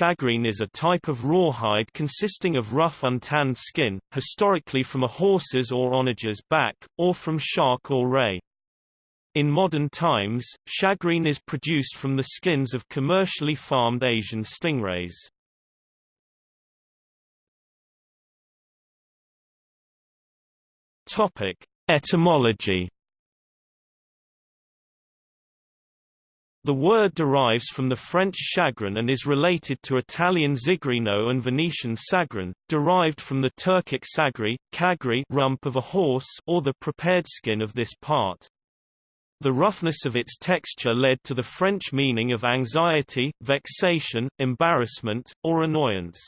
shagreen is a type of rawhide consisting of rough untanned skin, historically from a horse's or onager's back, or from shark or ray. In modern times, shagreen is produced from the skins of commercially farmed Asian stingrays. Etymology The word derives from the French chagrin and is related to Italian zigrino and Venetian sagrin, derived from the Turkic sagri, kagri rump of a horse or the prepared skin of this part. The roughness of its texture led to the French meaning of anxiety, vexation, embarrassment, or annoyance.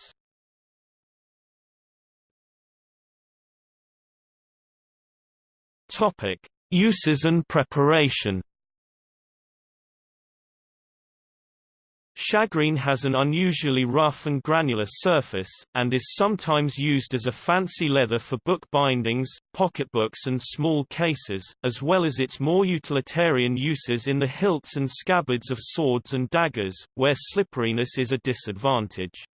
Uses and preparation. Shagreen has an unusually rough and granular surface, and is sometimes used as a fancy leather for book bindings, pocketbooks and small cases, as well as its more utilitarian uses in the hilts and scabbards of swords and daggers, where slipperiness is a disadvantage.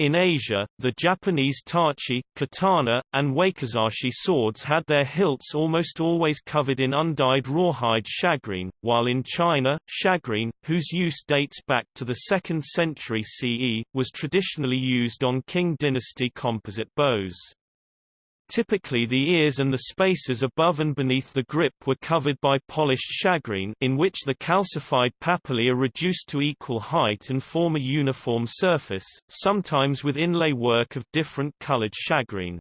In Asia, the Japanese tachi, katana, and wakizashi swords had their hilts almost always covered in undyed rawhide shagreen, while in China, shagreen, whose use dates back to the 2nd century CE, was traditionally used on Qing dynasty composite bows. Typically the ears and the spaces above and beneath the grip were covered by polished shagreen in which the calcified papillae are reduced to equal height and form a uniform surface, sometimes with inlay work of different colored shagreen.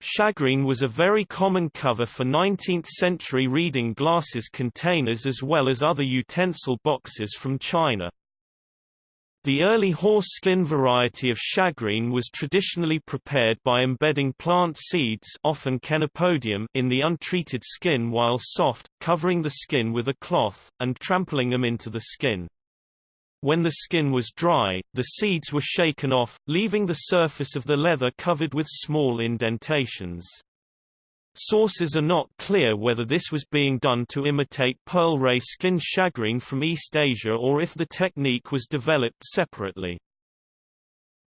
Shagreen was a very common cover for 19th-century reading glasses containers as well as other utensil boxes from China. The early horse skin variety of shagreen was traditionally prepared by embedding plant seeds often chenopodium in the untreated skin while soft, covering the skin with a cloth, and trampling them into the skin. When the skin was dry, the seeds were shaken off, leaving the surface of the leather covered with small indentations. Sources are not clear whether this was being done to imitate pearl ray skin shagreen from East Asia or if the technique was developed separately.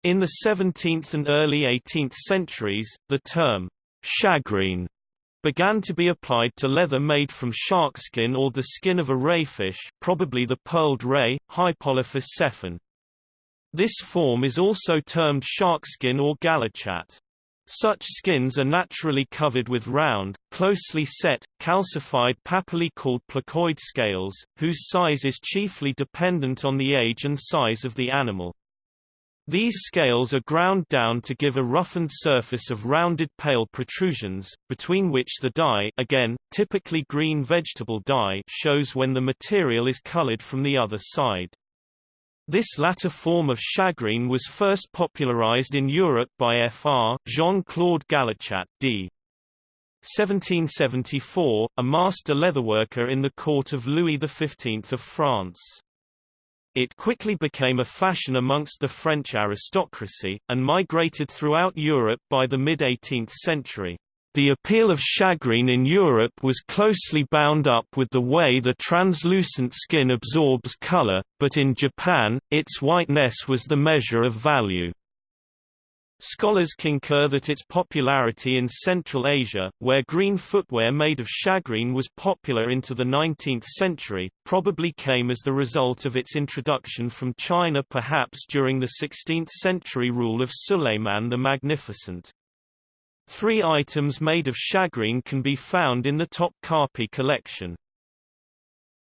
In the 17th and early 18th centuries, the term shagreen began to be applied to leather made from shark skin or the skin of a rayfish probably the pearled ray, Hypolophus sephen. This form is also termed sharkskin or galuchat. Such skins are naturally covered with round, closely set, calcified papillae called placoid scales, whose size is chiefly dependent on the age and size of the animal. These scales are ground down to give a roughened surface of rounded pale protrusions, between which the dye again, typically green vegetable dye shows when the material is colored from the other side. This latter form of shagreen was first popularized in Europe by Fr. Jean-Claude Galluchat d. 1774, a master leatherworker in the court of Louis XV of France. It quickly became a fashion amongst the French aristocracy, and migrated throughout Europe by the mid-18th century. The appeal of shagreen in Europe was closely bound up with the way the translucent skin absorbs color, but in Japan, its whiteness was the measure of value. Scholars concur that its popularity in Central Asia, where green footwear made of shagreen was popular into the 19th century, probably came as the result of its introduction from China perhaps during the 16th century rule of Suleiman the Magnificent. Three items made of shagreen can be found in the top Topkapi collection.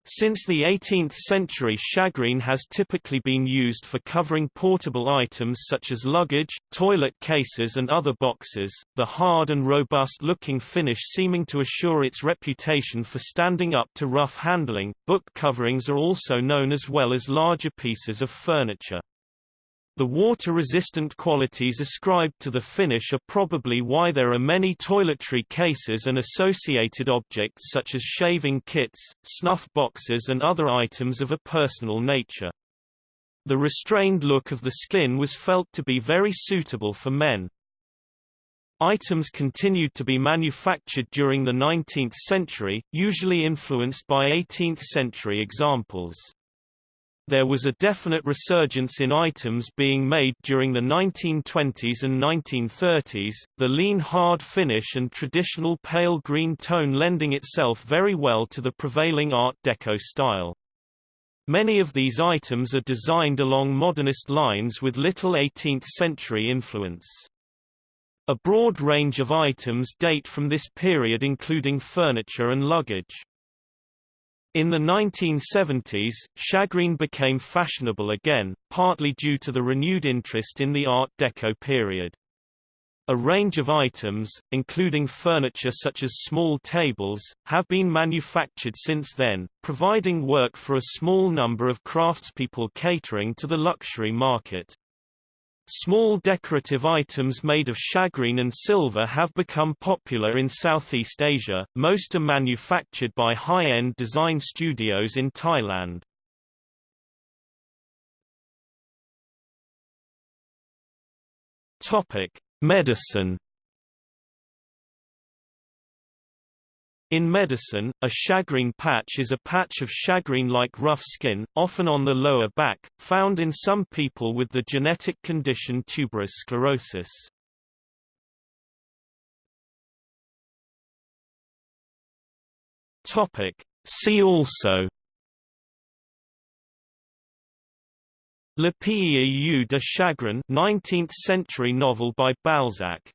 Since the 18th century shagreen has typically been used for covering portable items such as luggage, toilet cases and other boxes, the hard and robust-looking finish seeming to assure its reputation for standing up to rough handling. Book coverings are also known as well as larger pieces of furniture. The water-resistant qualities ascribed to the finish are probably why there are many toiletry cases and associated objects such as shaving kits, snuff boxes and other items of a personal nature. The restrained look of the skin was felt to be very suitable for men. Items continued to be manufactured during the 19th century, usually influenced by 18th-century examples. There was a definite resurgence in items being made during the 1920s and 1930s, the lean hard finish and traditional pale green tone lending itself very well to the prevailing Art Deco style. Many of these items are designed along modernist lines with little 18th-century influence. A broad range of items date from this period including furniture and luggage. In the 1970s, shagreen became fashionable again, partly due to the renewed interest in the Art Deco period. A range of items, including furniture such as small tables, have been manufactured since then, providing work for a small number of craftspeople catering to the luxury market. Small decorative items made of shagreen and silver have become popular in Southeast Asia, most are manufactured by high-end design studios in Thailand. Medicine In medicine, a shagreen patch is a patch of shagreen-like rough skin, often on the lower back, found in some people with the genetic condition tuberous sclerosis. Topic. See also La Peau de Chagrin 19th century novel by Balzac